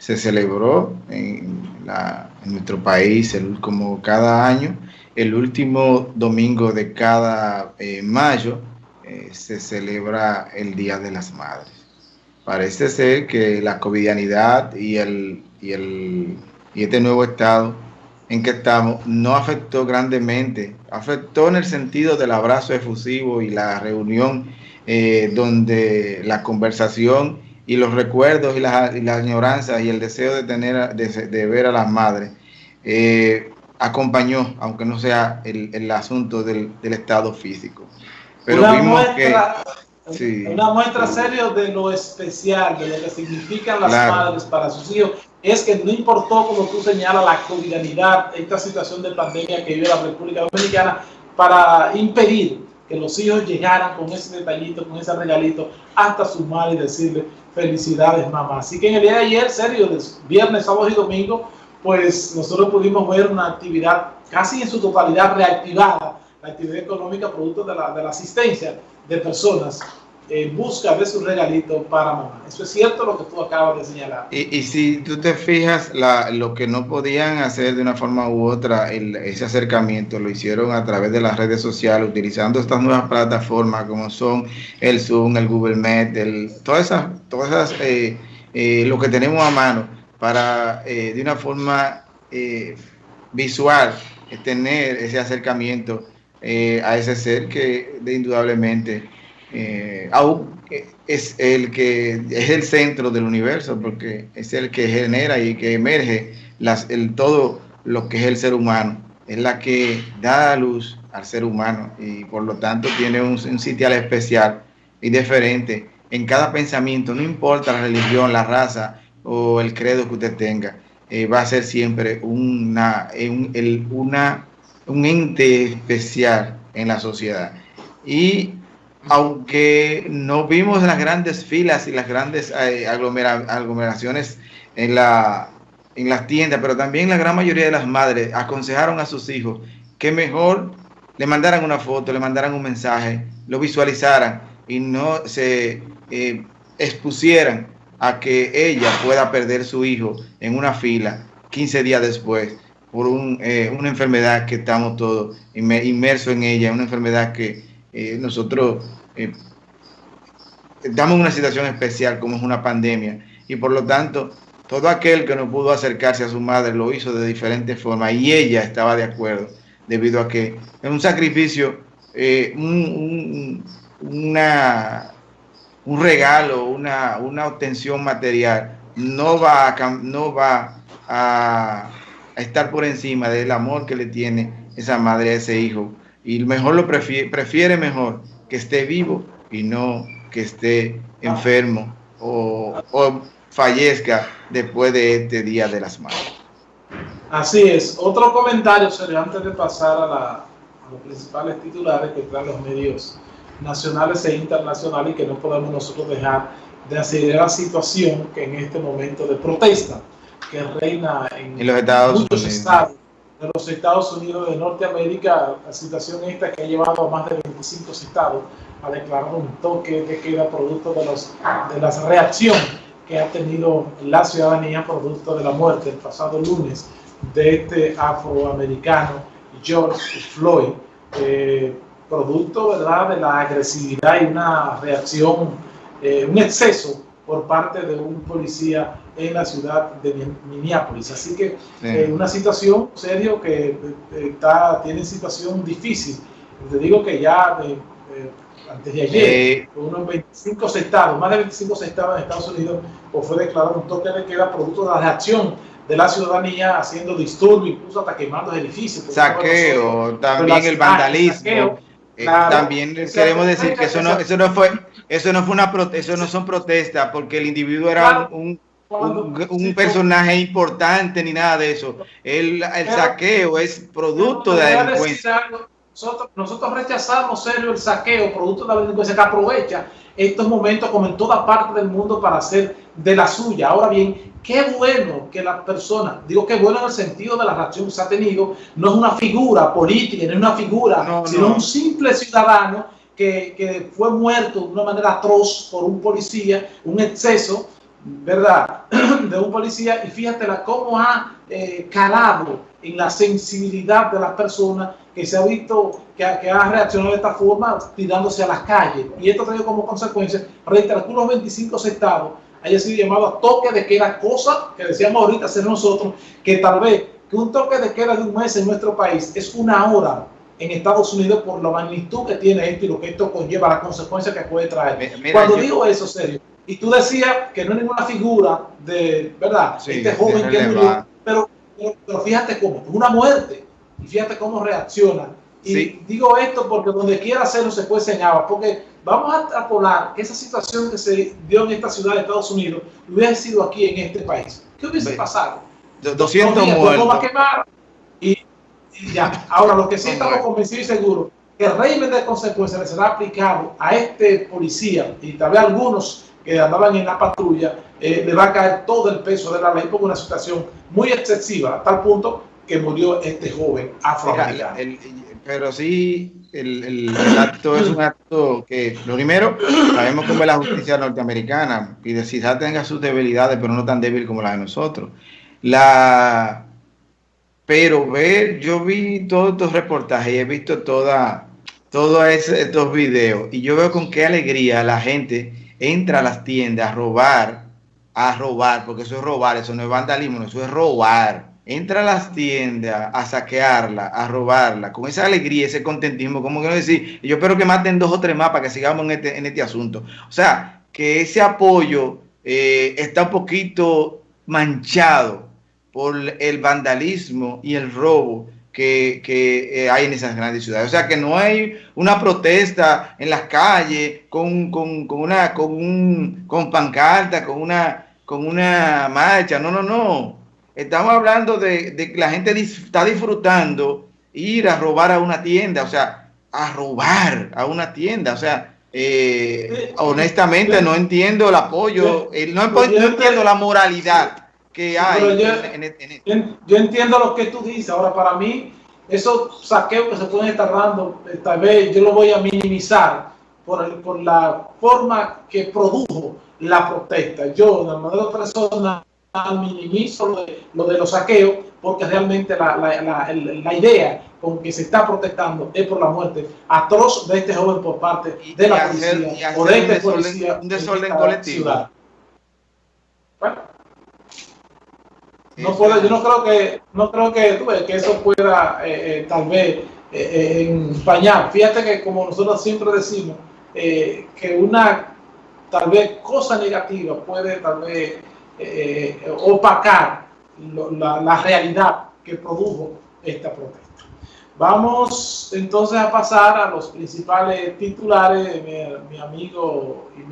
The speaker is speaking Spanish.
se celebró en, nuestro país como cada año, el último domingo de cada eh, mayo eh, se celebra el Día de las Madres. Parece ser que la covidianidad y, el, y, el, y este nuevo estado en que estamos no afectó grandemente, afectó en el sentido del abrazo efusivo y la reunión eh, donde la conversación y los recuerdos y las la añoranzas y el deseo de tener de, ver a las madres eh, acompañó, aunque no sea el, asunto del, estado físico. Pero una vimos muestra, que una muestra seria de lo especial, de lo que significan las madres para sus hijos, es que no importó, como tú señalas, la cotidianidad, esta situación de pandemia que vive la República Dominicana, para impedir que los hijos llegaran con ese detallito, con ese regalito, hasta su madre y decirle felicidades mamá. Así que en el día de ayer, serio, viernes, sábado y domingo, pues nosotros pudimos ver una actividad casi en su totalidad reactivada, la actividad económica producto de la, de la asistencia de personas en busca de su regalito para mamá. Eso es cierto lo que tú acabas de señalar. Y, si tú te fijas, lo que no podían hacer de una forma u otra, ese acercamiento lo hicieron a través de las redes sociales, utilizando estas nuevas plataformas como son el Zoom, el Google Meet, el, todas esas, todas esas eh, eh, lo que tenemos a mano para eh, de una forma visual tener ese acercamiento a ese ser que indudablemente eh, es el que es el centro del universo porque es el que genera y que emerge las, el, todo lo que es el ser humano, es la que da luz al ser humano y por lo tanto tiene un, un sitial especial y diferente en cada pensamiento, no importa la religión, la raza o el credo que usted tenga, eh, va a ser siempre una, un, el, una, un ente especial en la sociedad. Y aunque no vimos las grandes filas y las grandes eh, aglomeraciones en, la, en las tiendas, pero también la gran mayoría de las madres aconsejaron a sus hijos que mejor le mandaran una foto, le mandaran un mensaje, lo visualizaran y no se eh, expusieran a que ella pueda perder su hijo en una fila 15 días después por eh, una enfermedad que estamos todos inmersos en ella, una enfermedad que eh, nosotros eh, estamos en una situación especial como es una pandemia y por lo tanto todo aquel que no pudo acercarse a su madre lo hizo de diferentes formas y ella estaba de acuerdo debido a que es un sacrificio, eh, un, una, un regalo, una, una obtención material. No va, a, no va a, a estar por encima del amor que le tiene esa madre a ese hijo y mejor lo prefiere, prefiere mejor que esté vivo y no que esté enfermo o, fallezca después de este Día de las Madres. Así es. Otro comentario, serio, antes de pasar a, la, los principales titulares que traen los medios nacionales e internacionales y que no podemos nosotros dejar de hacer la situación que en este momento de protesta que reina en, los Estados muchos Unidos. estados de los Estados Unidos de Norteamérica, la situación esta que ha llevado a más de 25 estados a declarar un toque de queda producto de, los, de la reacción que ha tenido la ciudadanía producto de la muerte el pasado lunes de este afroamericano George Floyd, eh, producto ¿verdad? de la agresividad y una reacción, eh, un exceso por parte de un policía en la ciudad de Minneapolis. Así que eh, una situación serio que eh, está, tiene situación difícil. Te digo que ya eh, antes de ayer, unos 25 estados, más de 25 estados en Estados Unidos, pues fue declarado un toque de queda producto de la reacción de la ciudadanía haciendo disturbios, incluso hasta quemando edificios. Saqueo, también el vandalismo. también queremos decir que eso no, eso no fue, eso no fue una eso no son protestas, porque el individuo era un un, personaje importante ni nada de eso. El, el saqueo es producto de la delincuencia. Nosotros, nosotros, rechazamos serio el saqueo, producto de la delincuencia que aprovecha estos momentos como en toda parte del mundo para hacer de la suya. Ahora bien, qué bueno que la persona, digo qué bueno en el sentido de la reacción que se ha tenido, no es una figura política, no es una figura, sino un simple ciudadano que, que fue muerto de una manera atroz por un policía, un exceso, ¿verdad?, de un policía y fíjate la, cómo ha eh, calado en la sensibilidad de las personas que se ha visto que, que, ha reaccionado de esta forma tirándose a las calles. Y esto trae como consecuencia, reiterar que los 25 estados haya sido llamado a toque de queda, cosa que decíamos ahorita hacer nosotros, que tal vez que un toque de queda de un mes en nuestro país es una hora en Estados Unidos por la magnitud que tiene esto y lo que esto conlleva, las consecuencias que puede traer. Mira, Cuando yo, digo eso, serio, y tú decías que no es ninguna figura de, ¿verdad? Sí, este joven que murió, pero, pero, fíjate cómo, es una muerte, y fíjate cómo reacciona. Y sí. digo esto porque donde quiera hacerlo se puede señalar, porque vamos a, a que esa situación que se dio en esta ciudad de Estados Unidos hubiera sido aquí en este país. ¿Qué hubiese pasado? 200 muertos. Y, y, ya. Ahora, lo que sí estamos convencidos y seguros, que el régimen de consecuencias le será aplicado a este policía y tal vez algunos que andaban en la patrulla, eh, le va a caer todo el peso de la ley por una situación muy excesiva, a tal punto que murió este joven afroamericano. Pero sí, el, el, acto es un acto que, lo primero, sabemos cómo es la justicia norteamericana, y de quizás tenga sus debilidades, pero no tan débil como la de nosotros. La, pero ver, yo vi todos estos reportajes y he visto todos estos videos, y yo veo con qué alegría la gente entra a las tiendas a robar, a robar, porque eso es robar, eso no es vandalismo, eso es robar. Entra a las tiendas a saquearla, a robarla, con esa alegría, ese contentismo, como que no decir, yo espero que maten dos o tres más para que sigamos en este, en este asunto. O sea, que ese apoyo eh, está un poquito manchado por el vandalismo y el robo que, que eh, hay en esas grandes ciudades. O sea, que no hay una protesta en las calles con, con, con una con un con pancarta, con una con una marcha. No, no, no. Estamos hablando de, de que la gente dis, está disfrutando ir a robar a una tienda, o sea, a robar a una tienda, o sea, eh, honestamente no entiendo el apoyo, no, no entiendo la moralidad que hay. Yo, en, en, en, yo, entiendo lo que tú dices. Ahora, para mí, esos saqueos que se pueden estar dando, tal vez yo lo voy a minimizar por, el, por la forma que produjo la protesta. Yo, de manera personal, minimizo lo de, lo de, los saqueos porque realmente la, la, la, la, idea con que se está protestando es por la muerte atroz de este joven por parte de la policía hacer, o de este un desorden, policía un desorden colectivo. Ciudad. Bueno, no puedo, yo no creo que no creo que, tú ves, que eso pueda eh, eh, tal vez eh, empañar. Fíjate que como nosotros siempre decimos que una tal vez cosa negativa puede tal vez opacar lo, la, la, realidad que produjo esta protesta. Vamos entonces a pasar a los principales titulares, mi, mi amigo y mi